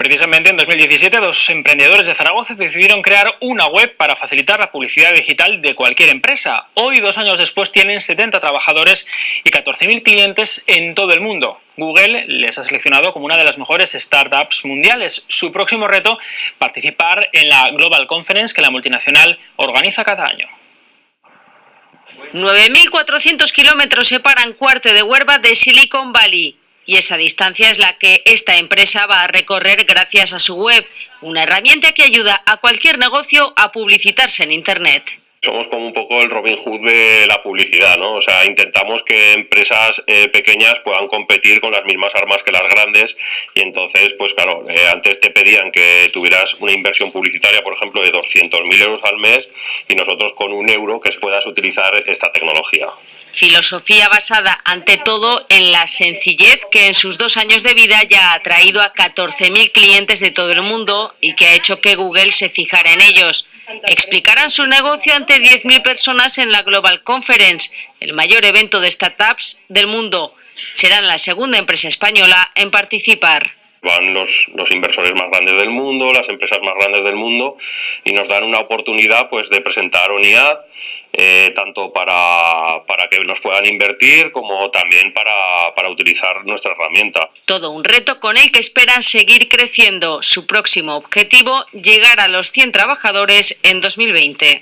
Precisamente en 2017 dos emprendedores de Zaragoza decidieron crear una web para facilitar la publicidad digital de cualquier empresa. Hoy, dos años después, tienen 70 trabajadores y 14.000 clientes en todo el mundo. Google les ha seleccionado como una de las mejores startups mundiales. Su próximo reto, participar en la Global Conference que la multinacional organiza cada año. 9.400 kilómetros separan Cuarte de Huerva de Silicon Valley y esa distancia es la que esta empresa va a recorrer gracias a su web, una herramienta que ayuda a cualquier negocio a publicitarse en Internet. Somos como un poco el Robin Hood de la publicidad, ¿no? O sea, intentamos que empresas eh, pequeñas puedan competir con las mismas armas que las grandes y entonces, pues claro, eh, antes te pedían que tuvieras una inversión publicitaria, por ejemplo, de 200.000 euros al mes y nosotros con un euro que puedas utilizar esta tecnología. Filosofía basada ante todo en la sencillez que en sus dos años de vida ya ha traído a 14.000 clientes de todo el mundo y que ha hecho que Google se fijara en ellos. Explicarán su negocio ante 10.000 personas en la Global Conference, el mayor evento de startups del mundo. Serán la segunda empresa española en participar van los, los, inversores más grandes del mundo, las empresas más grandes del mundo y nos dan una oportunidad pues de presentar unidad eh, tanto para, que nos puedan invertir como también para, para utilizar nuestra herramienta. Todo un reto con el que esperan seguir creciendo. Su próximo objetivo, llegar a los 100 trabajadores en 2020.